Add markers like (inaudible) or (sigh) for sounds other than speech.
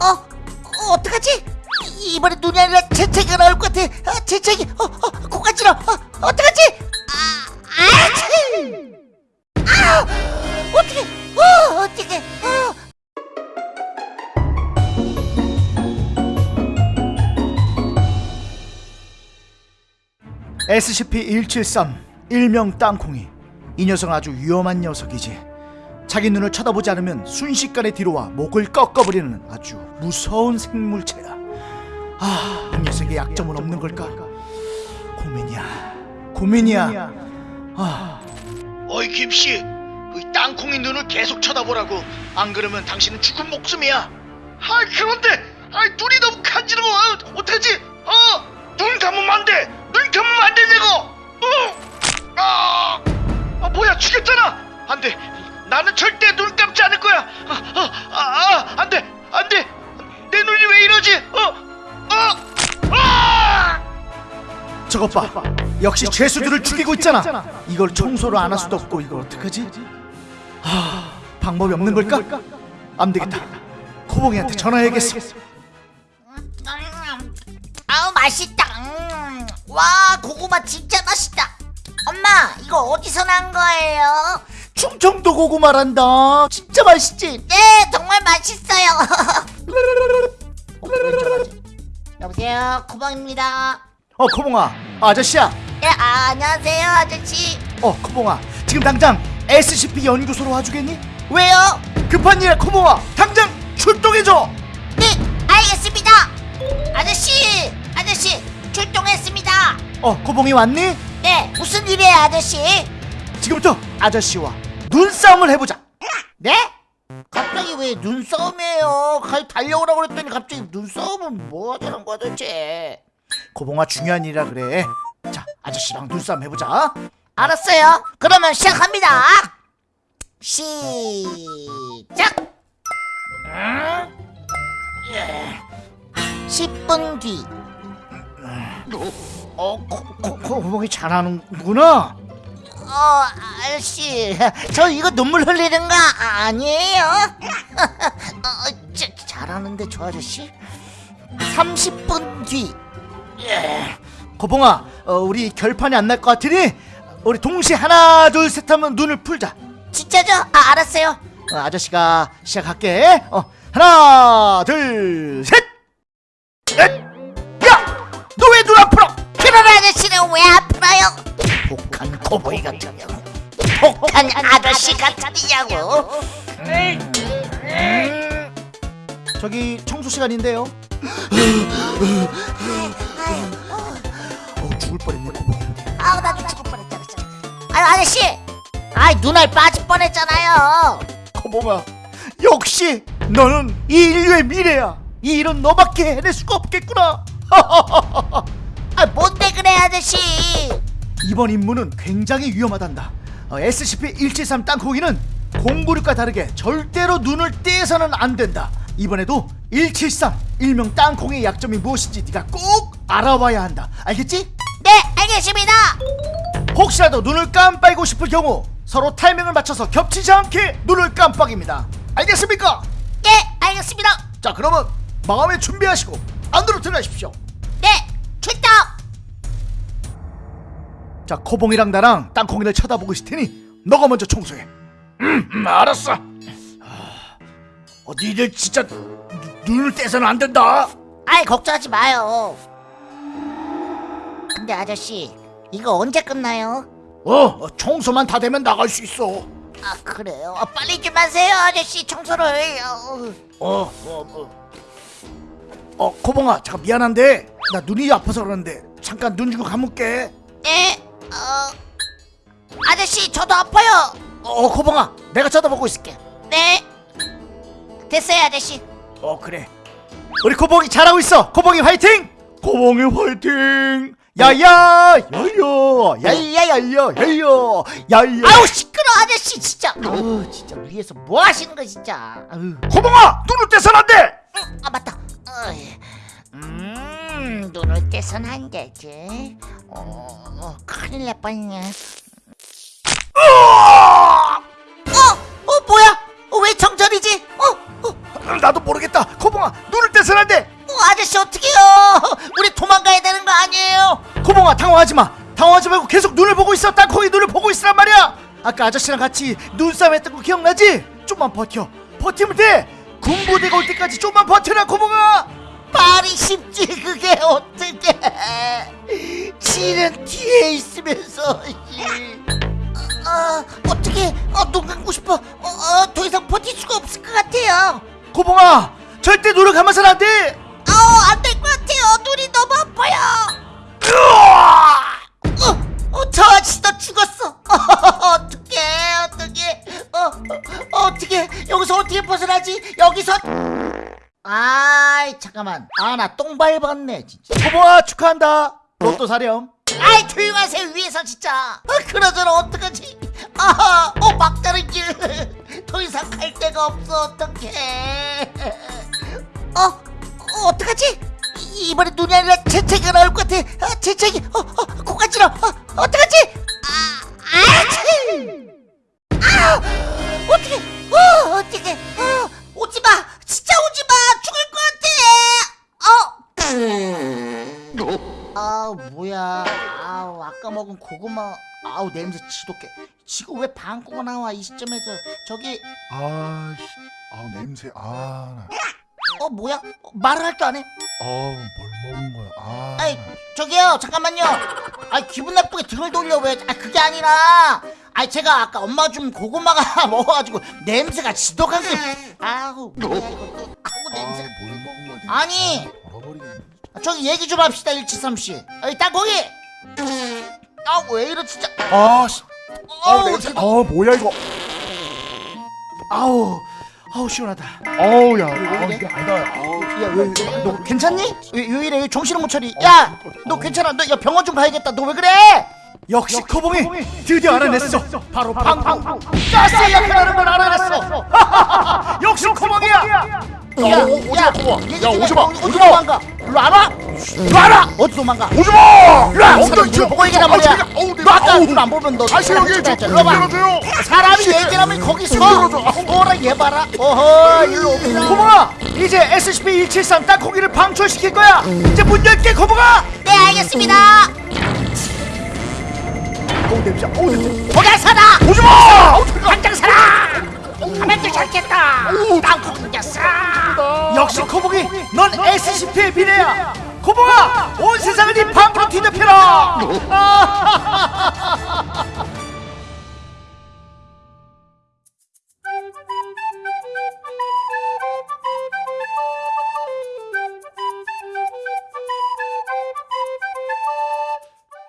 어? 어 어떡하지? 이- 이번에 눈이 아니라 재채기가 나올 것 같아 아, 재채기 어, 어, 코가 찔러 어, 어떡하지? 아, 아치! 아, 어떡해 어, 어떡해 어. SCP-173 일명 땅콩이 이 녀석은 아주 위험한 녀석이지 자기 눈을 쳐다보지 않으면 순식간에 뒤로와 목을 꺾어버리는 아주 무서운 생물체야 아, 이 녀석의 약점은 없는 걸까? 고민이야 고민이야 아, 어이 김씨, 이 땅콩이 눈을 계속 쳐다보라고. 안 그러면 당신은 죽은 목숨이야. 아 그런데, 아 눈이 너무 간지러워. 아, 어떡하지? 어, 눈 감으면 안 돼. 눈 감으면 안 되냐고. 어, 아, 아 뭐야 죽였잖아. 안 돼. 나는 절대 눈 감지 않을 거야. 아, 아, 아, 아, 안 돼, 안 돼. 내 눈이 왜 이러지? 어, 어, 아! 저것 봐 역시 죄수들을 죽이고 있잖아 이걸 청소를 안 할 수도 없고 이걸 어떡하지? 아, 방법이 없는 걸까? 안 되겠다 코봉이한테 전화해야겠어 음, 아우 맛있다 음, 와 고구마 진짜 맛있다 엄마 이거 어디서 난 거예요? 충청도 고구마란다. 진짜 맛있지? 네 정말 맛있어요. (laughs) 어? 여보세요 쿠방입니다. 어 코봉아. 아저씨야. 네 아, 안녕하세요 아저씨. 어 코봉아. 지금 당장 SCP 연구소로 와주겠니? 왜요? 급한 일에 코봉아. 당장 출동해줘. 네 알겠습니다. 아저씨 아저씨 출동했습니다. 어 코봉이 왔니? 네 무슨 일이에요 아저씨? 지금부터 아저씨와 눈싸움을 해보자 네? 갑자기 왜 눈싸움이에요? 달려오라고 그랬더니 갑자기 눈싸움은 뭐 하자는 거야 도대체 코봉아 중요한 일이라 그래 자 아저씨랑 눈싸움 해보자 알았어요 그러면 시작합니다 시작 음? 예. 10분 뒤어 코, 코, 코봉이 잘하는구나 어, 아저씨, 저 이거 눈물 흘리는 거 아니에요? (laughs) 어, 자, 잘하는데 저 아저씨? 30분 뒤. 코봉아 어, 우리 결판이 안 날 것 같으니 우리 동시에 하나 둘 셋 하면 눈을 풀자 진짜죠? 아, 알았어요. 어, 아저씨가 시작할게 어, 하나 둘 셋 코보이 같은 년 독한 아저씨 같으냐고. 저기 청소 시간인데요 어 죽을 뻔했네 코보이 아우, 나도 죽을 뻔했잖아. 아유, 아저씨! 아이, 눈알 빠질 뻔했잖아요. 코봉아 역시 너는 이 인류의 미래야 이 일은 너밖에 해낼 수가 없겠구나 (laughs) 아, 뭔데 그래, 아저씨? 이번 임무는 굉장히 위험하단다 어, SCP-173 땅콩이는 공구류과 다르게 절대로 눈을 떼서는 안 된다 이번에도 173 일명 땅콩의 약점이 무엇인지 네가 꼭 알아와야 한다 알겠지? 네, 알겠습니다. 혹시라도 눈을 깜빡이고 싶을 경우 서로 타이밍을 맞춰서 겹치지 않게 눈을 깜빡입니다 알겠습니까? 네, 알겠습니다. 자 그러면 마음의 준비하시고 안으로 들어가십시오 자 코봉이랑 나랑 땅콩이를 쳐다보고 있을 테니 너가 먼저 청소해 음, 음 알았어 아, 어, 니들 진짜 누- 눈을 떼서는 안 된다 아이 걱정하지 마요. 근데 아저씨 이거 언제 끝나요? 어, 어, 청소만 다 되면 나갈 수 있어 아 그래요? 아, 빨리 좀 하세요 아저씨 청소를 해요. 어, 어, 어. 어, 코봉아, 잠깐 미안한데 나 눈이 아파서 그러는데 잠깐 눈 주고 감을게. 네, 어 아저씨 저도 아파요. 어, 코봉아, 내가 쳐다보고 있을게. 네, 됐어요 아저씨. 어, 그래. 우리 코봉이 잘하고 있어. 코봉이 화이팅! 코봉이 화이팅! 야야, 야야, 야야야야, 야야, 야야. 아우 시끄러 아저씨 진짜. 아우 진짜 위에서 뭐 하시는 거 진짜. 아우. 코봉아, 눈을 떼서는 안 돼. 음, 아 맞다. 어이. 음 눈을 떼선 안 되지. 어, 어 큰일 날 뻔했네. 어, 어 뭐야? 어, 왜 정전이지? 어, 어. 나도 모르겠다. 코봉아, 눈을 떼서는 안돼 어, 아저씨 어떡해요 우리 도망가야 되는 거 아니에요 고봉아 당황하지 마 당황하지 말고 계속 눈을 보고 있어 땅콩이 눈을 보고 있으란 말이야 아까 아저씨랑 같이 눈싸움 했던 거 기억나지? 좀만 버텨 버티면 돼 군부대가 올 때까지 좀만 버텨라 고봉아 말이 쉽지 그게 어떻게? 지는 뒤에 있으면서. 아 어떻게? 어, 눈 감고 싶어. 어, 어, 더 이상 버틸 수가 없을 것 같아요. 고봉아 절대 눈을 감아서는 안돼! 아우 안 될 것 같아요. 눈이 너무 아파요. 어, 어, 저 아저씨도 죽었어. (laughs) 어떡해 어떡해. 어, 어, 어떡해. 여기서 어떻게 벗어나지? 여기서 잠깐만. 아 나 똥 밟았네 진짜. 고봉아 축하한다. 로또 사렴. 아이 조용하세요 위에서 진짜. 어, 그러저러 어떡하지? 아어 막다른 길. (laughs) 더 이상 갈 데가 없어 어떡해. 어, 어 어떡하지? 이- 이번에 눈이 아니라 재채기가 나올 것 같아. 아, 재채기 어, 어, 코까지러 어, 뭐야 아우 아까 먹은 고구마 아우 냄새 지독해 지금 왜 방구가 나와 이 시점에서 저기 아, 씨. 아 냄새. 아, 나. 어 뭐야 어, 말을 할 줄 아네 아우 뭘 먹은 거야. 아. 아이 저기요 잠깐만요 아 기분 나쁘게 등을 돌려 왜아 그게 아니라 아 제가 아까 엄마 준 고구마가 (laughs) 먹어가지고 냄새가 지독하게 아우 뭐야 이거 또 아우 냄새 아, 뭘 먹은 거지? 아니. 아. 아, 저기 얘기 좀 합시다 일치삼씨 어이 땅콩이 아왜 이러 진짜 아, 씨. 아, 어우 냄새. 아, 뭐야 이거? 아우 아우 시원하다 아우 야. 아, 이래? 이게 아니다. 아우. 야왜너 괜찮니? 왜, 왜 이래 정신을 못 차리 야 너 괜찮아 너 야 병원 좀 가야겠다 너 왜 그래 역시 코봉이 드디어 알아냈어 바로 방방 가스 역할하는 걸 알아냈어 (laughs) 역시 코봉이야 야, 오, 오지 마, 고마. 야, 오지 마. 오지 마. 일로 안 와? 일로 안 와? 어디 도망가 오지 마. 일로 와 엉덩이 보고 얘기란 아, 말이야 저기, 어우, 너 내가, 아까 아우. 눈안 보면 너 다시 여기 좀 일로 열어줘요. 사람이 얘기하면 거기. 아우. 어라 얘 봐라 어허 일로 옵니다 코봉아 이제 SCP-173 땅콩이를 방출시킬 거야 이제 문 열게 코봉아 네 알겠습니다 어우 냄새. 어우 냄새. 거기 살아 오지 마. 가만히 잘겠다. 땅콩 생겼어. 역시 코봉이 넌 SCP의 미래야. 코봉아 온 세상을 네 방으로 뒤덮여라 (laughs)